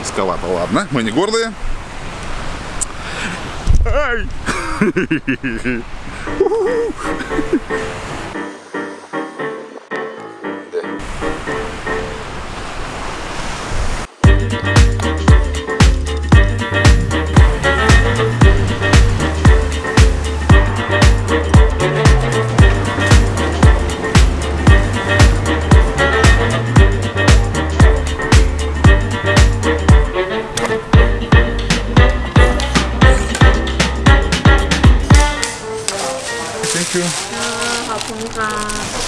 Низковато, ладно, мы не гордые. Ай!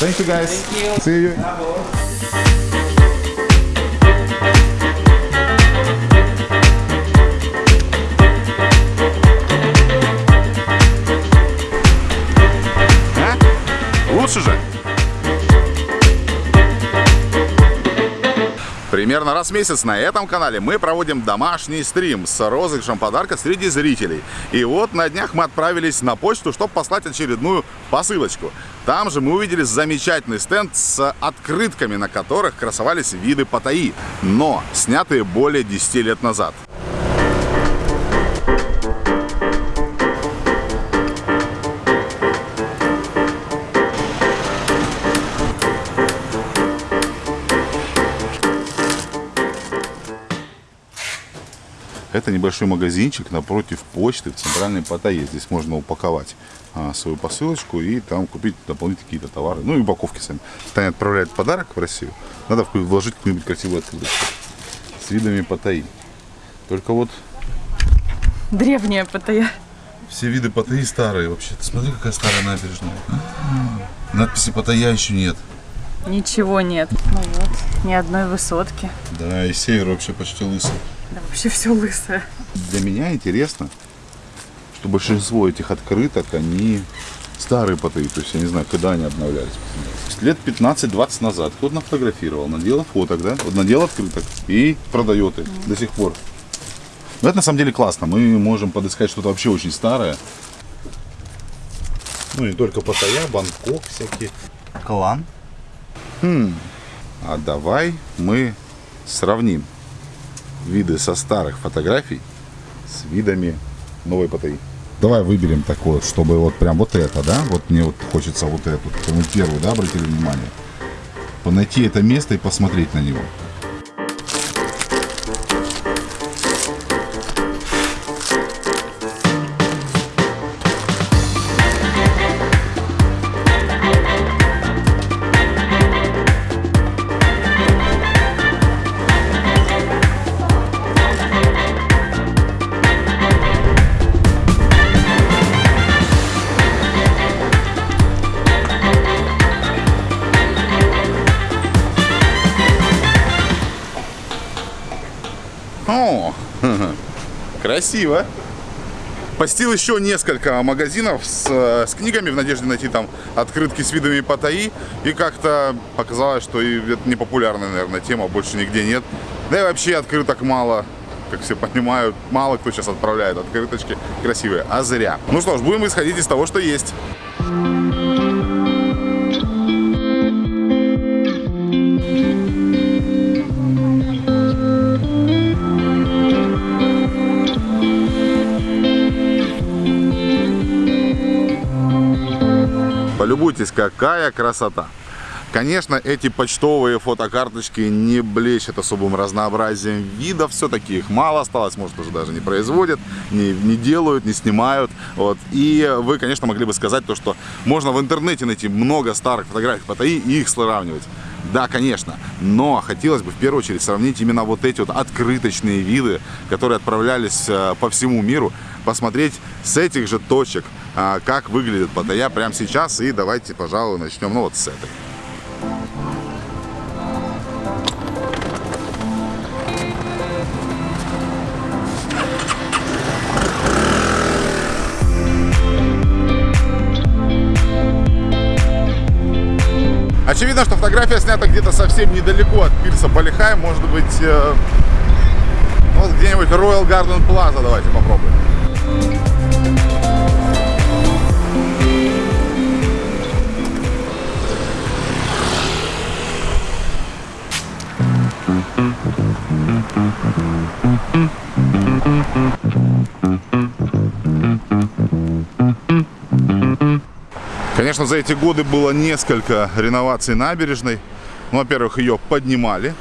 Thank you guys. See you. А? Лучше же. Примерно раз в месяц на этом канале мы проводим домашний стрим с розыгрышем подарка среди зрителей. И вот на днях мы отправились на почту, чтобы послать очередную посылочку. Там же мы увидели замечательный стенд с открытками, на которых красовались виды Паттайи, но снятые более 10 лет назад. Это небольшой магазинчик напротив почты в центральной Паттайе. Здесь можно упаковать а, свою посылочку и там купить дополнительные какие-то товары. Ну и упаковки сами. Таня отправляет подарок в Россию. Надо вложить какую-нибудь красивую открыточку с видами Паттайи. Только вот Древняя Паттайя. все виды Паттайи старые вообще. Ты смотри, какая старая набережная. Надписи Паттайя еще нет. Ничего нет. Ну вот, ни одной высотки. Да, и север вообще почти лысый. Да вообще все лысое. Для меня интересно, что большинство этих открыток, они старые Паттайи. То есть я не знаю, когда они обновлялись. Лет 15-20 назад кто-то нафотографировал, надел фоток, да? Вот надел открыток и продает их до сих пор. Но это на самом деле классно. Мы можем подыскать что-то вообще очень старое. Ну не только Паттайя, Бангкок всякие. Клан. А давай мы сравним виды со старых фотографий с видами новой Паттайи. Давай выберем такое, чтобы вот прям вот это, да? Вот мне вот хочется вот эту. Мы первую, да, обратили внимание? Найти это место и посмотреть на него. Красиво. Постил еще несколько магазинов с, э, с книгами в надежде найти там открытки с видами Паттайи. И как-то показалось, что и это не популярная, наверное, тема, больше нигде нет. Да и вообще открыток мало. Как все понимают, мало кто сейчас отправляет открыточки красивые, а зря. Ну что ж, будем исходить из того, что есть. Полюбуйтесь, какая красота. Конечно, эти почтовые фотокарточки не блещут особым разнообразием видов. Все-таки их мало осталось, может, уже даже не производят, не, не делают, не снимают. Вот. И вы, конечно, могли бы сказать то, что можно в интернете найти много старых фотографий Паттайи и их сравнивать. Да, конечно, но хотелось бы в первую очередь сравнить именно вот эти вот открыточные виды, которые отправлялись э, по всему миру, посмотреть с этих же точек, как выглядит Паттайя прямо сейчас. И давайте, пожалуй, начнем ну, вот с этой. Очевидно, что фотография снята где-то совсем недалеко от пирса Балихай. Может быть, э, вот где-нибудь Royal Garden Plaza. Давайте попробуем. Конечно, за эти годы было несколько реноваций набережной. Ну, во-первых, ее поднимали,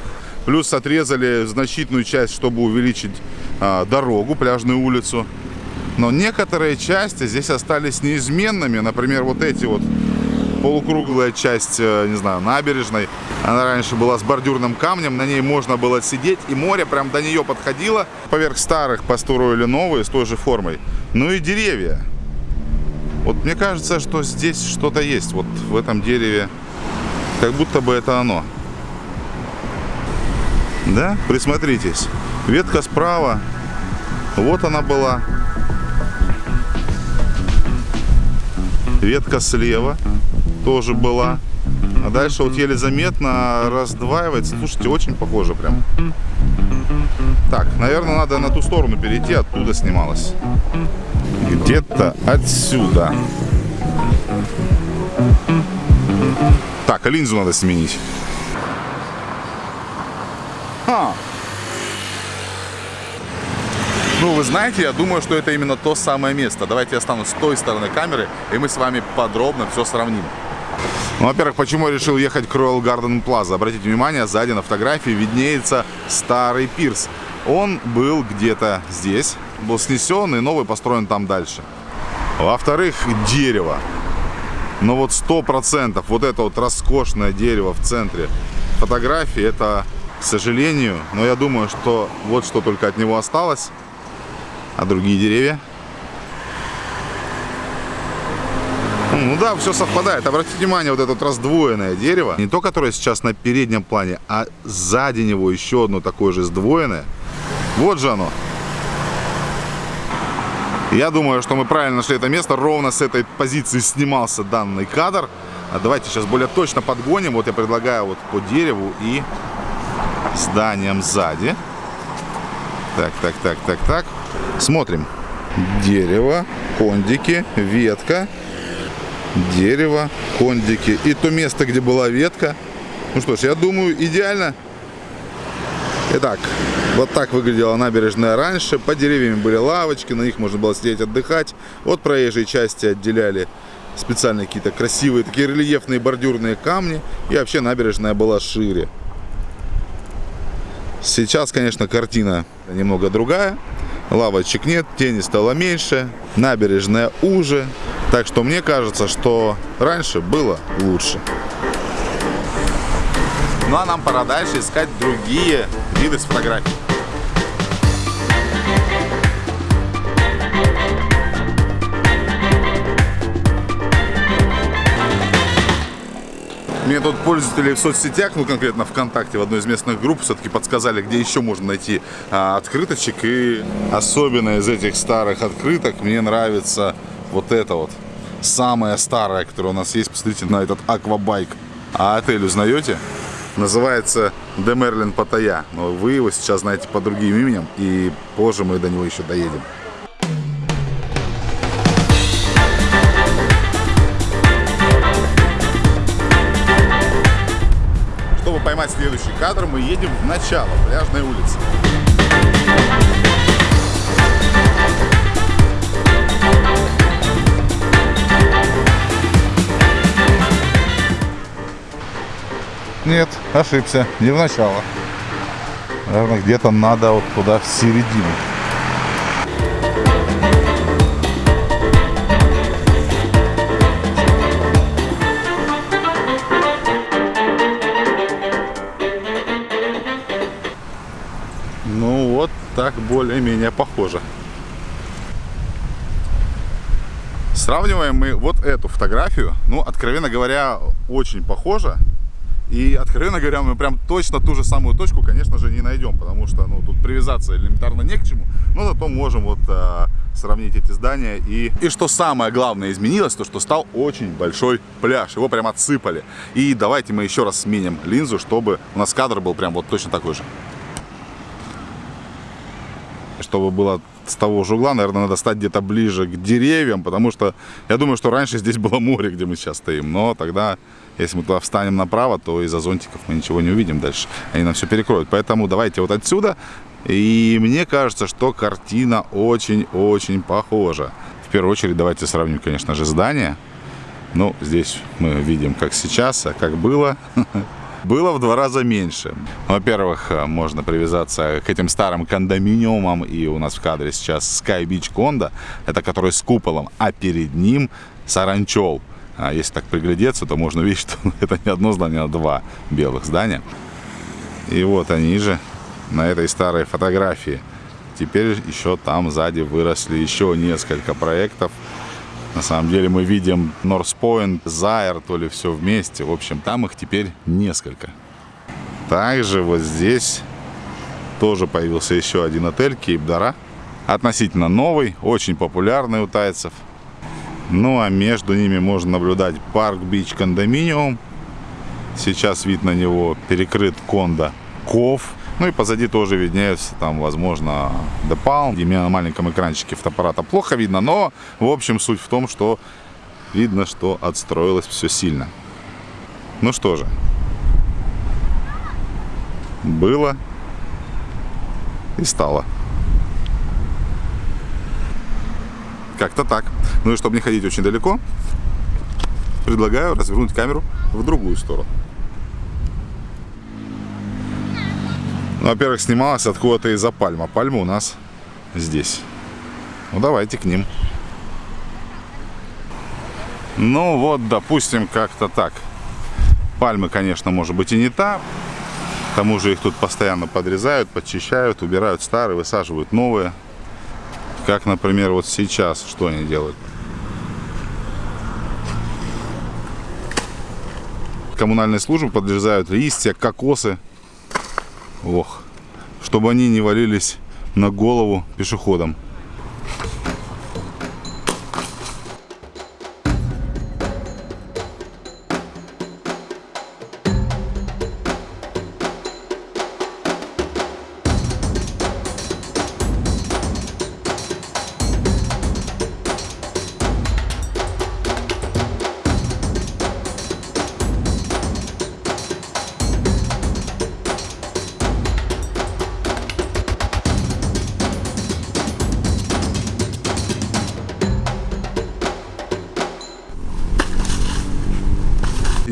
плюс отрезали значительную часть, чтобы увеличить а, дорогу, пляжную улицу. Но некоторые части здесь остались неизменными. Например, вот эти вот полукруглая часть, э, не знаю, набережной. Она раньше была с бордюрным камнем, на ней можно было сидеть, и море прям до нее подходило. Поверх старых построили новые с той же формой. Ну и деревья. Вот мне кажется, что здесь что-то есть, вот в этом дереве. Как будто бы это оно. Да? Присмотритесь. Ветка справа. Вот она была. Ветка слева тоже была. А дальше вот еле заметно раздваивается. Слушайте, очень похоже прям. Так, наверное, надо на ту сторону перейти, оттуда снималось. Где-то отсюда. Так, а линзу надо сменить. А. Ну, вы знаете, я думаю, что это именно то самое место. Давайте я стану с той стороны камеры, и мы с вами подробно все сравним. Ну, во-первых, почему я решил ехать к Royal Garden Plaza? Обратите внимание, сзади на фотографии виднеется старый пирс. Он был где-то здесь, был снесен и новый построен там дальше. Во-вторых, дерево. Но вот сто процентов вот это вот роскошное дерево в центре фотографии, это, к сожалению, но я думаю, что вот что только от него осталось. А другие деревья? Ну да, все совпадает. Обратите внимание, вот это вот раздвоенное дерево, не то, которое сейчас на переднем плане, а сзади него еще одно такое же сдвоенное. Вот же оно. Я думаю, что мы правильно нашли это место. Ровно с этой позиции снимался данный кадр. А давайте сейчас более точно подгоним. Вот я предлагаю вот по дереву и зданием сзади. Так, так, так, так, так. Смотрим. Дерево, кондики, ветка. Дерево, кондики. И то место, где была ветка. Ну что ж, я думаю, идеально. Итак, вот так выглядела набережная раньше. По деревьям были лавочки, на них можно было сидеть отдыхать. От проезжей части отделяли специальные какие-то красивые, такие рельефные бордюрные камни. И вообще набережная была шире. Сейчас, конечно, картина немного другая. Лавочек нет, тени стало меньше, набережная уже. Так что мне кажется, что раньше было лучше. Ну а нам пора дальше искать другие виды с фотографий. Мне тут пользователи в соцсетях, ну конкретно ВКонтакте, в одной из местных групп, все-таки подсказали, где еще можно найти а, открыточек. И особенно из этих старых открыток мне нравится вот это вот. Самая старая, которая у нас есть. Посмотрите на этот аквабайк. А отель узнаете? Называется Де Мерлин Паттайя. Но вы его сейчас знаете по другим именем. И позже мы до него еще доедем. Следующий кадр, мы едем в начало пляжной улицы. Нет, ошибся, не в начало. Наверное, где-то надо вот туда в середину. Так более-менее похоже. Сравниваем мы вот эту фотографию. Ну, откровенно говоря, очень похоже. И, откровенно говоря, мы прям точно ту же самую точку, конечно же, не найдем, потому что, ну, тут привязаться элементарно не к чему, но зато можем вот а, сравнить эти здания. И, и что самое главное изменилось, то что стал очень большой пляж, его прям отсыпали. И давайте мы еще раз сменим линзу, чтобы у нас кадр был прям вот точно такой же. Чтобы было с того же угла, наверное, надо стать где-то ближе к деревьям, потому что я думаю, что раньше здесь было море, где мы сейчас стоим. Но тогда, если мы туда встанем направо, то из-за зонтиков мы ничего не увидим дальше. Они нам все перекроют. Поэтому давайте вот отсюда. И мне кажется, что картина очень-очень похожа. В первую очередь давайте сравним, конечно же, здание. Ну, здесь мы видим, как сейчас, а как было. было в два раза меньше. Во-первых, э, можно привязаться к этим старым кондоминиумам, и у нас в кадре сейчас Sky Beach Кондо, это который с куполом, а перед ним Саранчол. А если так приглядеться, то можно увидеть, что это не одно здание, а два белых здания. И вот они же на этой старой фотографии. Теперь еще там сзади выросли еще несколько проектов. На самом деле мы видим North Point, то ли все вместе. В общем, там их теперь несколько. Также вот здесь тоже появился еще один отель Кейп-Дара. Относительно новый, очень популярный у тайцев. Ну а между ними можно наблюдать Парк Бич Кондоминиум. Сейчас вид на него перекрыт кондо Ков. Ну и позади тоже виднеются там, возможно, Депал. И мне на маленьком экранчике фотоаппарата плохо видно, но, в общем, суть в том, что видно, что отстроилось все сильно. Ну что же, было и стало. Как-то так. Ну и чтобы не ходить очень далеко, предлагаю развернуть камеру в другую сторону. Ну, во-первых, снималась откуда-то из-за пальма. Пальма у нас здесь. Ну, давайте к ним. Ну, вот, допустим, как-то так. Пальмы, конечно, может быть и не та. К тому же их тут постоянно подрезают, подчищают, убирают старые, высаживают новые. Как, например, вот сейчас, что они делают. Коммунальные службы подрезают листья, кокосы Ох, чтобы они не валились на голову пешеходам.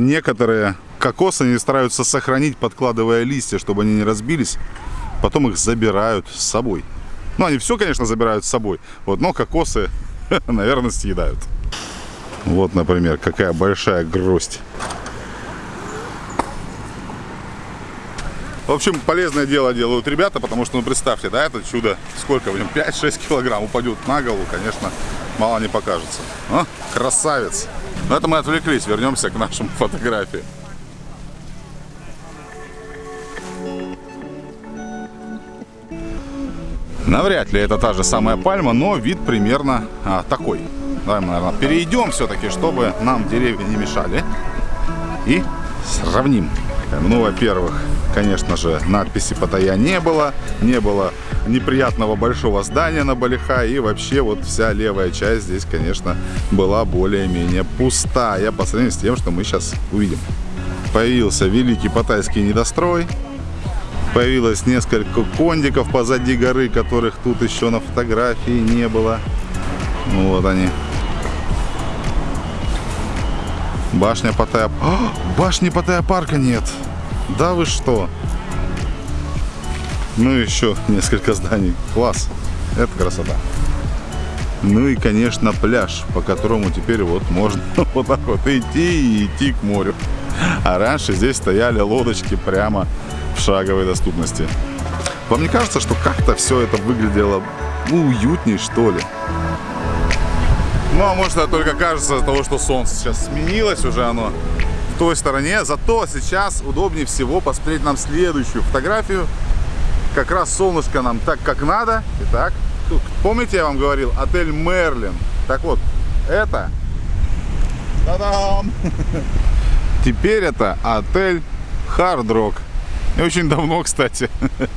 Некоторые кокосы они стараются сохранить, подкладывая листья, чтобы они не разбились. Потом их забирают с собой. Ну, они все, конечно, забирают с собой. Вот, но кокосы, наверное, съедают. Вот, например, какая большая гроздь. В общем, полезное дело делают ребята, потому что, ну, представьте, да, это чудо, сколько в нем, 5-6 килограмм упадет на голову, конечно, мало не покажется. А, красавец! Но это мы отвлеклись, вернемся к нашим фотографиям. Навряд ли это та же самая пальма, но вид примерно а, такой. Давай мы, наверное, перейдем все-таки, чтобы нам деревья не мешали. И сравним. Ну, во-первых, конечно же, надписи Паттайя не было. Не было неприятного большого здания на Балиха. И вообще вот вся левая часть здесь, конечно, была более-менее пустая по сравнению с тем, что мы сейчас увидим. Появился великий паттайский недострой. Появилось несколько кондиков позади горы, которых тут еще на фотографии не было. Вот они. Башня Паттайя... О, башни Паттайя парка нет. Да вы что? Ну и еще несколько зданий. Класс. Это красота. Ну и, конечно, пляж, по которому теперь вот можно вот так вот идти и идти к морю. А раньше здесь стояли лодочки прямо в шаговой доступности. Вам не кажется, что как-то все это выглядело уютней, что ли? Ну, а может, это только кажется из-за того, что солнце сейчас сменилось уже оно в той стороне. Зато сейчас удобнее всего посмотреть нам следующую фотографию. Как раз солнышко нам так, как надо. Итак, тут, помните, я вам говорил, отель Мерлин. Так вот, это... Та-дам! Теперь это отель Hard Rock. И очень давно, кстати.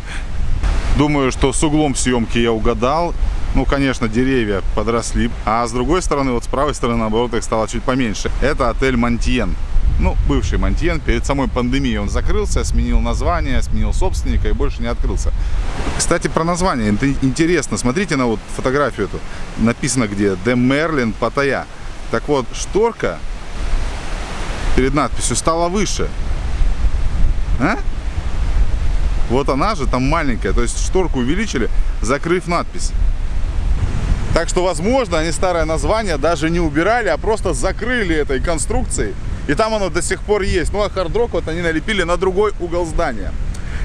Думаю, что с углом съемки я угадал. Ну, конечно, деревья подросли. А с другой стороны, вот с правой стороны, наоборот, их стало чуть поменьше. Это отель Монтьен. Ну, бывший Монтьен. Перед самой пандемией он закрылся, сменил название, сменил собственника и больше не открылся. Кстати, про название. Это интересно. Смотрите на вот фотографию эту. Написано где «De Merlin Паттайя». Так вот, шторка перед надписью стала выше. А? Вот она же там маленькая. То есть шторку увеличили, закрыв надпись. Так что, возможно, они старое название даже не убирали, а просто закрыли этой конструкцией. И там оно до сих пор есть. Ну, а хардрок вот они налепили на другой угол здания.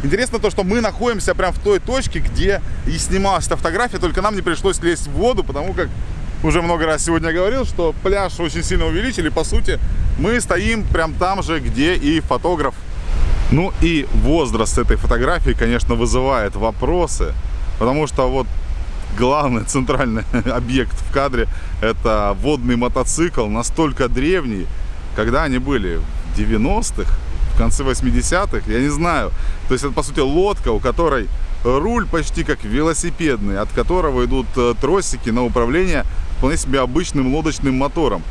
Интересно то, что мы находимся прямо в той точке, где и снималась эта фотография, только нам не пришлось лезть в воду, потому как уже много раз сегодня говорил, что пляж очень сильно увеличили. По сути, мы стоим прям там же, где и фотограф. Ну и возраст этой фотографии, конечно, вызывает вопросы, потому что вот главный центральный объект в кадре это водный мотоцикл, настолько древний, когда они были в 90-х, в конце 80-х, я не знаю. То есть это, по сути, лодка, у которой руль почти как велосипедный, от которого идут э, тросики на управление вполне себе обычным лодочным мотором.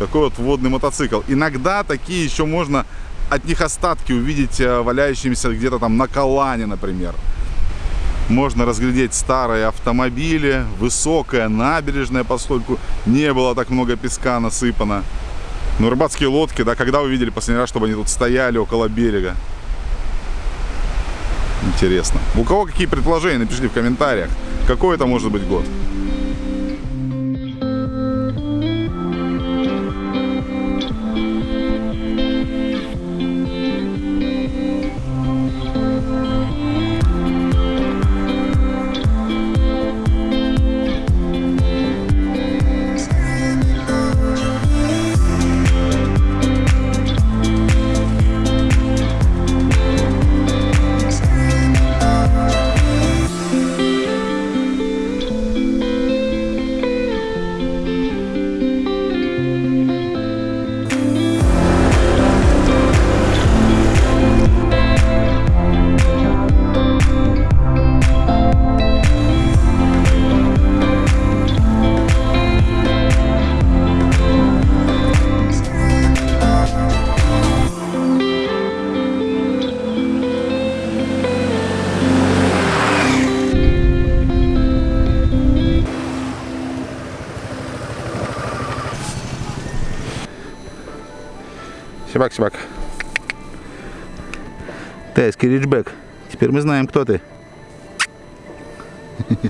Такой вот водный мотоцикл. Иногда такие еще можно от них остатки увидеть э, валяющимися где-то там на Калане, например. Можно разглядеть старые автомобили, высокая набережная, поскольку не было так много песка насыпано. Ну, рыбацкие лодки, да, когда вы видели последний раз, чтобы они тут стояли около берега? Интересно. У кого какие предположения, напишите в комментариях. Какой это может быть год? Сибак, Сибак. Тайский риджбэк. Теперь мы знаем, кто ты.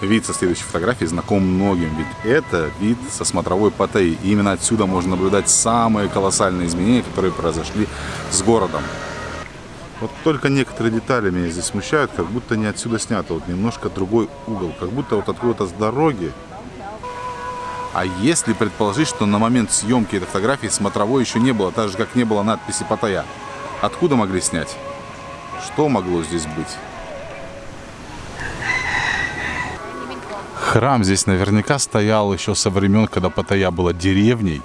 Вид со следующей фотографии знаком многим, ведь это вид со смотровой Паттайи. И именно отсюда можно наблюдать самые колоссальные изменения, которые произошли с городом. Вот только некоторые детали меня здесь смущают, как будто не отсюда снято, вот немножко другой угол, как будто вот откуда-то с дороги а если предположить, что на момент съемки этой фотографии смотровой еще не было, так же как не было надписи Паттайя, откуда могли снять? Что могло здесь быть? Храм здесь наверняка стоял еще со времен, когда Паттайя была деревней.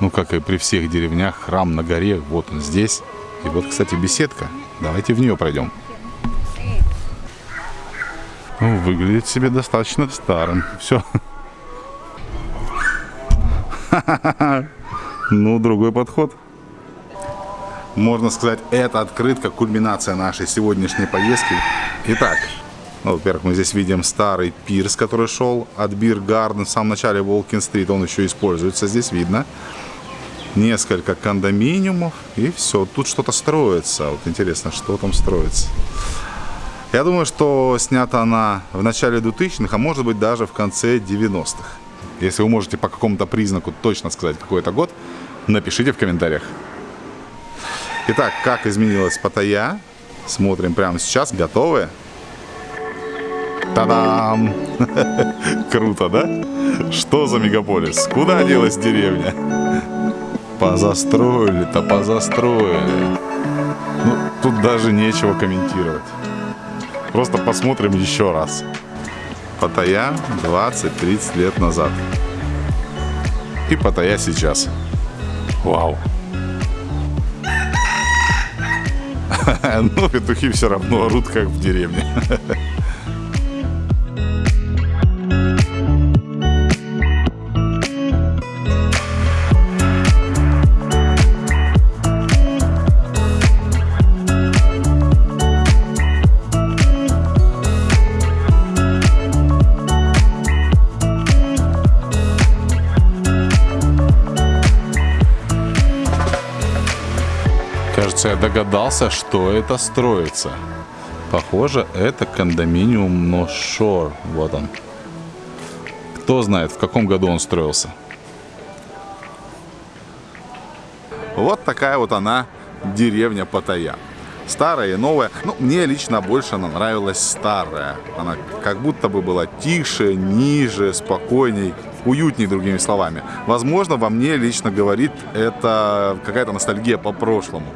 Ну, как и при всех деревнях, храм на горе, вот он здесь. И вот, кстати, беседка. Давайте в нее пройдем. Ну, выглядит себе достаточно старым. Все, Ну, другой подход. Можно сказать, это открытка, кульминация нашей сегодняшней поездки. Итак, ну, во-первых, мы здесь видим старый пирс, который шел от Бир Гарден в самом начале Волкин-стрит. Он еще используется, здесь видно. Несколько кондоминиумов и все. Тут что-то строится. Вот интересно, что там строится. Я думаю, что снята она в начале 2000-х, а может быть даже в конце 90-х. Если вы можете по какому-то признаку точно сказать, какой это год, напишите в комментариях. Итак, как изменилась Паттайя? Смотрим прямо сейчас. Готовы? Та-дам! Круто, да? Что за мегаполис? Куда делась деревня? Позастроили-то, позастроили. Ну, тут даже нечего комментировать. Просто посмотрим еще раз. Паттайя 20-30 лет назад. И Паттайя сейчас. Вау. Ну, петухи все равно орут, как в деревне. Кажется, я догадался, что это строится. Похоже, это кондоминиум Ношор. Вот он. Кто знает, в каком году он строился. Вот такая вот она, деревня Паттайя. Старая и новая. Ну, мне лично больше она нравилась старая. Она как будто бы была тише, ниже, спокойней, уютней, другими словами. Возможно, во мне лично говорит это какая-то ностальгия по прошлому.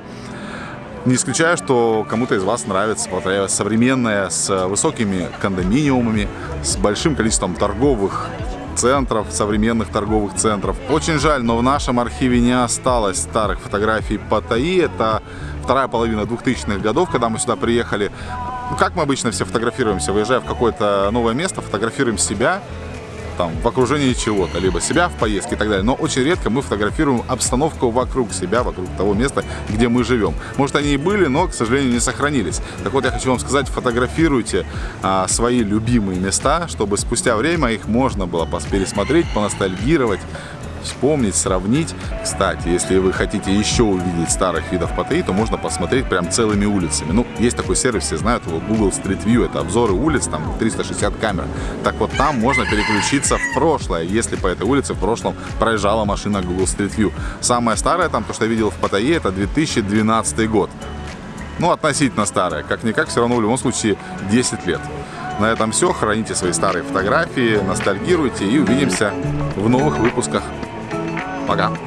Не исключаю, что кому-то из вас нравится Паттайя современная, с высокими кондоминиумами, с большим количеством торговых центров, современных торговых центров. Очень жаль, но в нашем архиве не осталось старых фотографий Паттайи. Это вторая половина 2000-х годов, когда мы сюда приехали. Ну, как мы обычно все фотографируемся, выезжая в какое-то новое место, фотографируем себя, там, в окружении чего-то, либо себя в поездке и так далее. Но очень редко мы фотографируем обстановку вокруг себя, вокруг того места, где мы живем. Может, они и были, но, к сожалению, не сохранились. Так вот, я хочу вам сказать, фотографируйте а, свои любимые места, чтобы спустя время их можно было пересмотреть, поностальгировать, вспомнить, сравнить. Кстати, если вы хотите еще увидеть старых видов Паттайи, то можно посмотреть прям целыми улицами. Ну, есть такой сервис, все знают его, Google Street View, это обзоры улиц, там 360 камер. Так вот, там можно переключиться в прошлое, если по этой улице в прошлом проезжала машина Google Street View. Самая старая там, то, что я видел в Паттайе, это 2012 год. Ну, относительно старая. Как-никак, все равно в любом случае 10 лет. На этом все. Храните свои старые фотографии, ностальгируйте и увидимся в новых выпусках. Пока.